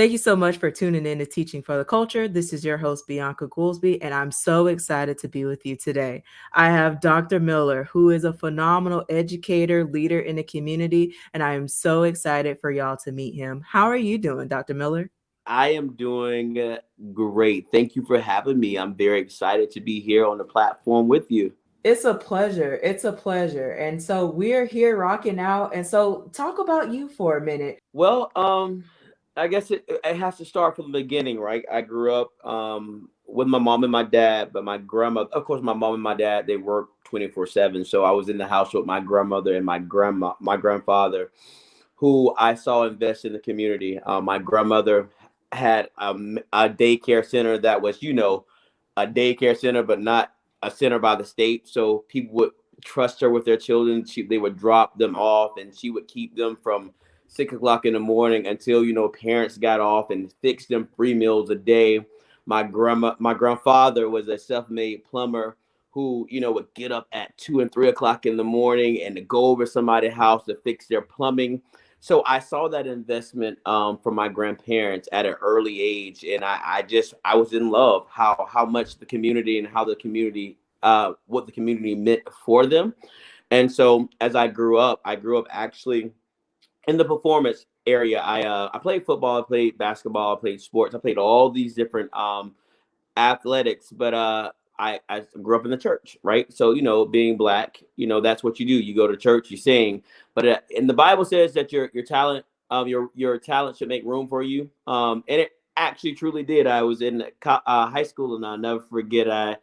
Thank you so much for tuning in to Teaching for the Culture. This is your host, Bianca Goolsby, and I'm so excited to be with you today. I have Dr. Miller, who is a phenomenal educator, leader in the community, and I am so excited for y'all to meet him. How are you doing, Dr. Miller? I am doing great. Thank you for having me. I'm very excited to be here on the platform with you. It's a pleasure. It's a pleasure. And so we're here rocking out. And so talk about you for a minute. Well, um, I guess it, it has to start from the beginning, right? I grew up um, with my mom and my dad, but my grandmother, of course, my mom and my dad, they work 24 seven. So I was in the house with my grandmother and my grandma, my grandfather, who I saw invest in the community. Uh, my grandmother had um, a daycare center that was, you know, a daycare center, but not a center by the state. So people would trust her with their children. She, they would drop them off and she would keep them from six o'clock in the morning until you know parents got off and fixed them three meals a day. My grandma, my grandfather was a self-made plumber who you know would get up at two and three o'clock in the morning and to go over somebody's house to fix their plumbing. So I saw that investment um, from my grandparents at an early age, and I, I just I was in love how how much the community and how the community uh, what the community meant for them. And so as I grew up, I grew up actually in the performance area, I uh, I played football, I played basketball, I played sports, I played all these different um, athletics, but uh, I I grew up in the church, right? So you know, being black, you know, that's what you do. You go to church, you sing, but uh, and the Bible says that your your talent, um, your your talent should make room for you, um, and it actually truly did. I was in uh, high school, and I'll never forget. I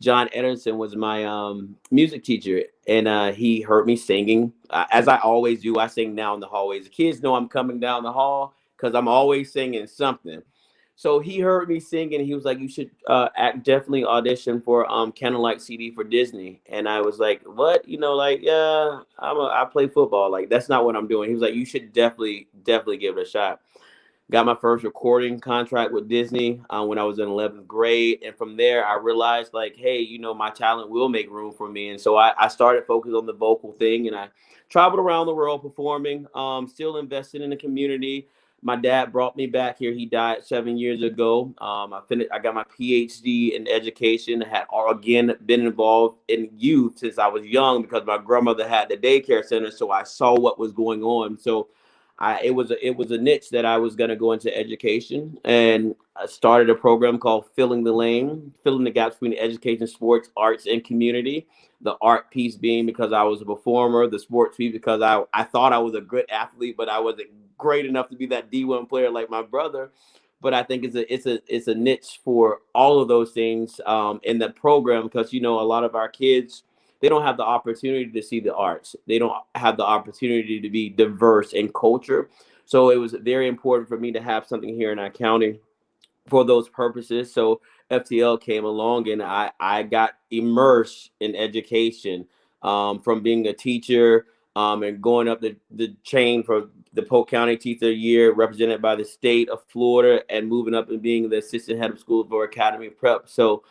John Ederson was my um, music teacher, and uh, he heard me singing. Uh, as I always do, I sing now in the hallways. The kids know I'm coming down the hall because I'm always singing something. So he heard me sing, and he was like, "You should uh, act, definitely audition for um Candlelight CD for Disney." And I was like, "What? You know, like, yeah, I'm a, I play football. Like, that's not what I'm doing." He was like, "You should definitely, definitely give it a shot." Got my first recording contract with Disney uh, when I was in 11th grade. And from there, I realized, like, hey, you know, my talent will make room for me. And so I, I started focusing on the vocal thing and I traveled around the world performing, um, still invested in the community. My dad brought me back here. He died seven years ago. Um, I finished. I got my PhD in education. Had again been involved in youth since I was young because my grandmother had the daycare center, so I saw what was going on. So I, it was a, it was a niche that I was going to go into education, and I started a program called Filling the Lane, filling the gaps between education, sports, arts, and community. The art piece being because I was a performer, the sports piece because I I thought I was a good athlete, but I wasn't great enough to be that D1 player like my brother. But I think it's a it's a it's a niche for all of those things um, in the program because you know a lot of our kids they don't have the opportunity to see the arts. They don't have the opportunity to be diverse in culture. So it was very important for me to have something here in our county for those purposes. So FTL came along and I, I got immersed in education um, from being a teacher um, and going up the, the chain for the Polk County Teacher Year, represented by the state of Florida, and moving up and being the assistant head of school for Academy Prep. So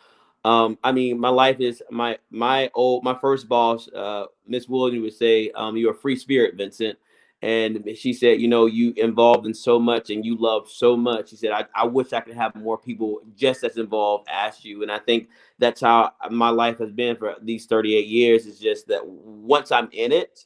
um, I mean, my life is my my old my first boss, uh, Miss Williams would say, um, "You're a free spirit, Vincent." And she said, you know, you involved in so much and you love so much. She said, I, I wish I could have more people just as involved as you. And I think that's how my life has been for these 38 years. Is just that once I'm in it,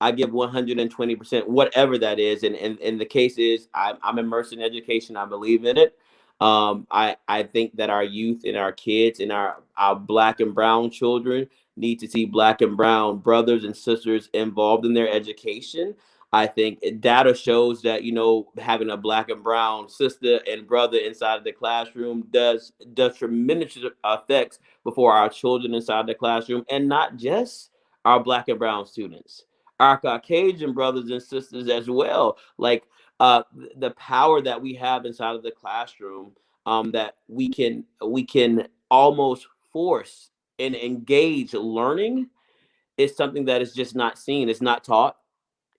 I give 120%, whatever that is. And, and, and the case is I'm, I'm immersed in education. I believe in it. Um, I, I think that our youth and our kids and our, our black and brown children need to see black and brown brothers and sisters involved in their education. I think data shows that you know having a black and brown sister and brother inside of the classroom does does tremendous effects before our children inside the classroom, and not just our black and brown students, our Caucasian brothers and sisters as well. Like uh, the power that we have inside of the classroom um, that we can we can almost force and engage learning is something that is just not seen. It's not taught.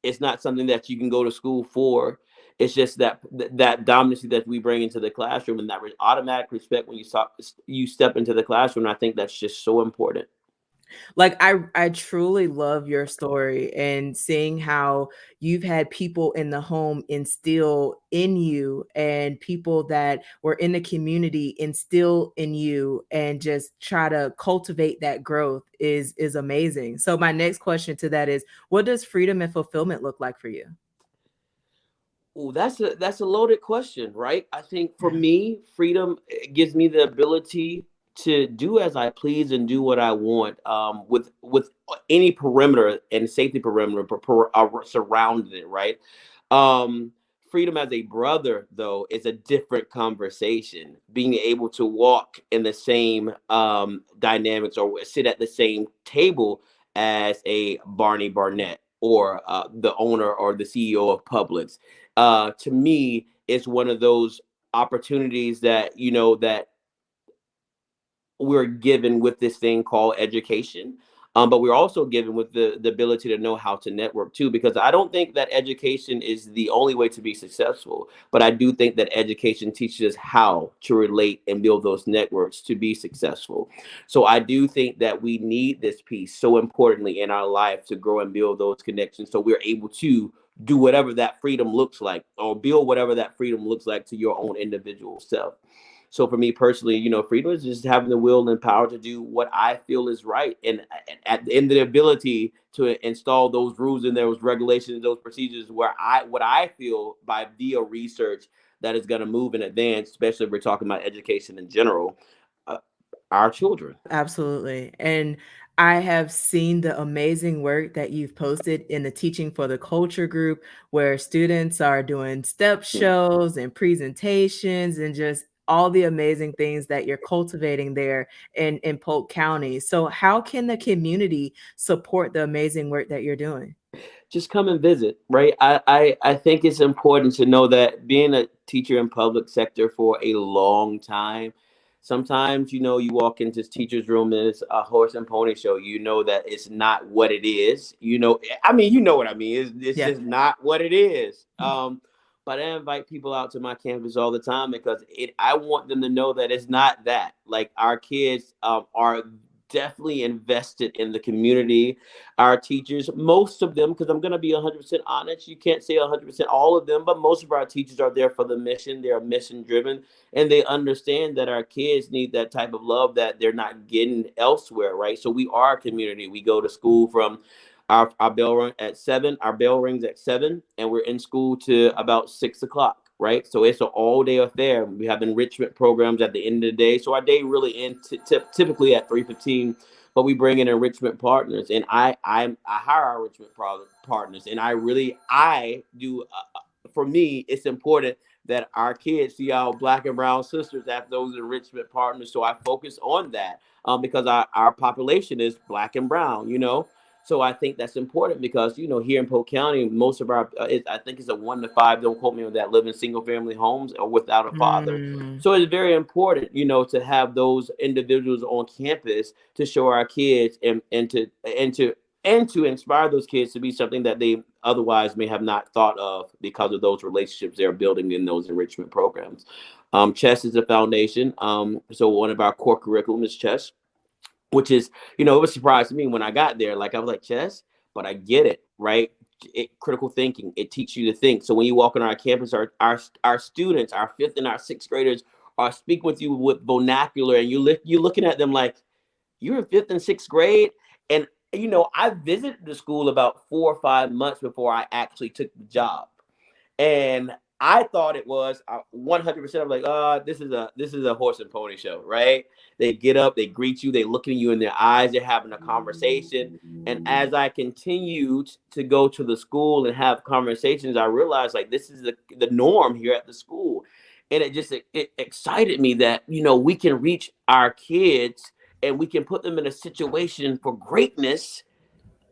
It's not something that you can go to school for. It's just that that dominancy that we bring into the classroom and that automatic respect when you stop you step into the classroom. I think that's just so important. Like I I truly love your story and seeing how you've had people in the home instill in you and people that were in the community instill in you and just try to cultivate that growth is is amazing. So my next question to that is what does freedom and fulfillment look like for you? Oh, that's a that's a loaded question, right? I think for me, freedom eh, gives me the ability to do as I please and do what I want um, with with any perimeter and safety perimeter per, per, uh, surrounding it, right? Um, freedom as a brother, though, is a different conversation. Being able to walk in the same um, dynamics or sit at the same table as a Barney Barnett or uh, the owner or the CEO of Publix, uh, to me, is one of those opportunities that you know that we're given with this thing called education. Um, but we're also given with the, the ability to know how to network too, because I don't think that education is the only way to be successful. But I do think that education teaches us how to relate and build those networks to be successful. So I do think that we need this piece so importantly in our life to grow and build those connections so we're able to do whatever that freedom looks like or build whatever that freedom looks like to your own individual self. So for me personally, you know, freedom is just having the will and power to do what I feel is right, and at the end, the ability to install those rules and those regulations, those procedures, where I what I feel by via research that is going to move and advance, especially if we're talking about education in general, uh, our children. Absolutely, and I have seen the amazing work that you've posted in the Teaching for the Culture group, where students are doing step shows and presentations and just all the amazing things that you're cultivating there in, in Polk County. So, how can the community support the amazing work that you're doing? Just come and visit, right? I, I, I think it's important to know that being a teacher in public sector for a long time, sometimes you know you walk into this teacher's room and it's a horse and pony show you know that it's not what it is you know i mean you know what i mean it's, it's yeah. just not what it is mm-hmm. um but I invite people out to my campus all the time because it I want them to know that it's not that. Like our kids um, are definitely invested in the community. Our teachers, most of them, because I'm going to be 100% honest, you can't say 100% all of them, but most of our teachers are there for the mission. They are mission driven and they understand that our kids need that type of love that they're not getting elsewhere, right? So we are a community. We go to school from our, our bell ring at seven. Our bell rings at seven, and we're in school to about six o'clock. Right, so it's an all-day affair. We have enrichment programs at the end of the day, so our day really ends typically at three fifteen. But we bring in enrichment partners, and I I, I hire our enrichment pro- partners, and I really I do. Uh, uh, for me, it's important that our kids see our black and brown sisters as those enrichment partners. So I focus on that um, because our, our population is black and brown, you know. So I think that's important because you know here in Polk County, most of our uh, it, I think it's a one to five. Don't quote me on that. Live in single family homes or without a father. Mm. So it's very important, you know, to have those individuals on campus to show our kids and and to and to and to inspire those kids to be something that they otherwise may have not thought of because of those relationships they're building in those enrichment programs. Um, chess is a foundation. Um, so one of our core curriculum is chess which is, you know, it was surprised to me when I got there. Like I was like, chess, but I get it, right? It, critical thinking, it teaches you to think. So when you walk on our campus, our, our our students, our fifth and our sixth graders uh, are speaking with you with vernacular, and you look you're looking at them like you're in fifth and sixth grade. And you know, I visited the school about four or five months before I actually took the job. And I thought it was uh, 100% I'm like, uh, this is a this is a horse and pony show, right? They get up, they greet you, they look at you in their eyes, they're having a conversation. And as I continued to go to the school and have conversations, I realized like this is the, the norm here at the school. And it just it, it excited me that you know we can reach our kids and we can put them in a situation for greatness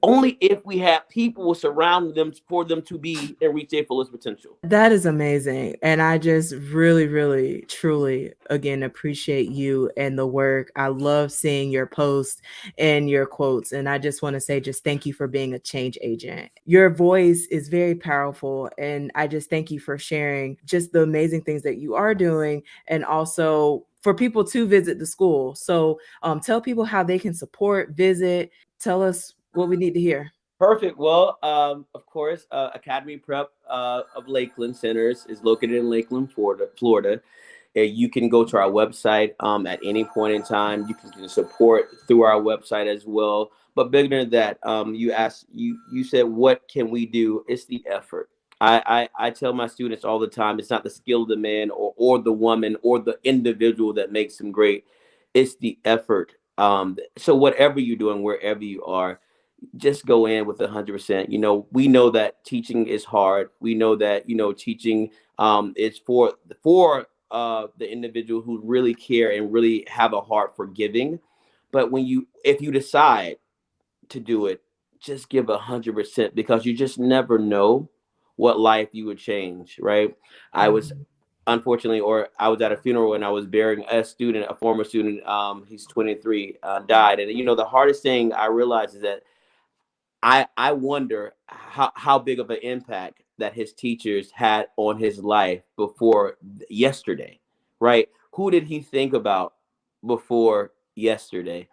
only if we have people surrounding them for them to be and reach their fullest potential. That is amazing. And I just really, really, truly, again, appreciate you and the work. I love seeing your posts and your quotes. And I just want to say, just thank you for being a change agent. Your voice is very powerful. And I just thank you for sharing just the amazing things that you are doing and also for people to visit the school. So um, tell people how they can support, visit. Tell us what we need to hear. Perfect. Well, um, of course, uh, Academy Prep uh, of Lakeland Centers is located in Lakeland, Florida. Florida. You can go to our website um, at any point in time. You can support through our website as well. But bigger than that, um, you asked, you you said, what can we do? It's the effort. I, I, I tell my students all the time, it's not the skill of the man or, or the woman or the individual that makes them great. It's the effort. Um, so whatever you're doing, wherever you are, just go in with a hundred percent. You know, we know that teaching is hard. We know that, you know, teaching um, is for, for uh, the individual who really care and really have a heart for giving. But when you, if you decide to do it, just give a hundred percent because you just never know what life you would change, right? I was mm-hmm. unfortunately, or I was at a funeral and I was burying a student, a former student. Um, he's 23, uh, died, and you know the hardest thing I realized is that I I wonder how how big of an impact that his teachers had on his life before yesterday, right? Who did he think about before yesterday?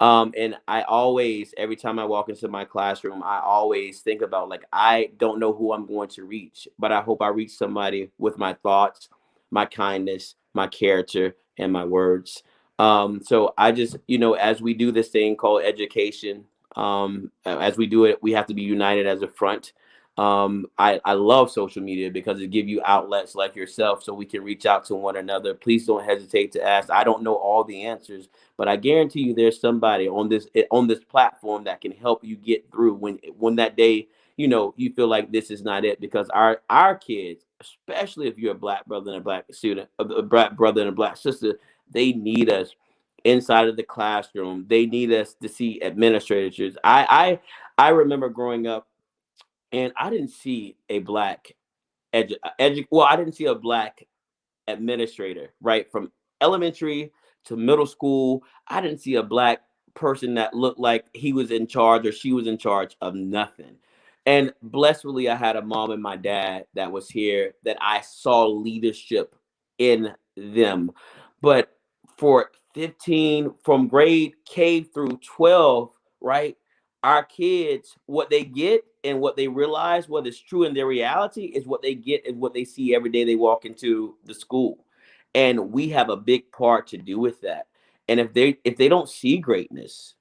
Um, and I always, every time I walk into my classroom, I always think about like, I don't know who I'm going to reach, but I hope I reach somebody with my thoughts, my kindness, my character, and my words. Um, so I just, you know, as we do this thing called education, um, as we do it, we have to be united as a front. Um, I, I love social media because it give you outlets like yourself so we can reach out to one another. Please don't hesitate to ask. I don't know all the answers, but I guarantee you there's somebody on this eh, on this platform that can help you get through when when that day, you know, you feel like this is not it because our our kids, especially if you're a black brother and a black student, a black brother and a black sister, they need us inside of the classroom. They need us to see administrators. I I I remember growing up and I didn't see a black edu, edu well, I didn't see a black administrator, right? From elementary to middle school, I didn't see a black person that looked like he was in charge or she was in charge of nothing. And blessedly, I had a mom and my dad that was here that I saw leadership in them. But for 15, from grade K through 12, right? Our kids, what they get and what they realize what is true in their reality is what they get and what they see every day they walk into the school. And we have a big part to do with that. And if they if they don't see greatness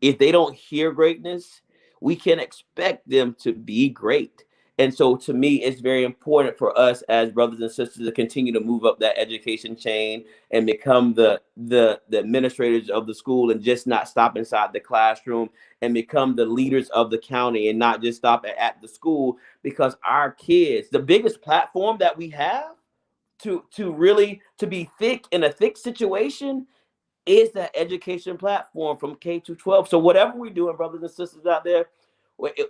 if they don't hear greatness we can expect them to be great and so to me, it's very important for us as brothers and sisters to continue to move up that education chain and become the the the administrators of the school and just not stop inside the classroom and become the leaders of the county and not just stop at, at the school because our kids, the biggest platform that we have to to really to be thick in a thick situation is that education platform from K to 12. So whatever we're doing, brothers and sisters out there,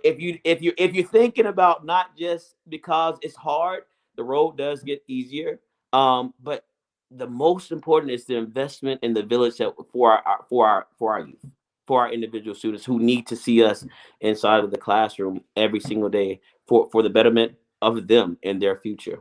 if you if you if you're thinking about not just because it's hard, the road does get easier. Um, but the most important is the investment in the village that for our for our for our youth, for our individual students who need to see us inside of the classroom every single day for for the betterment of them and their future.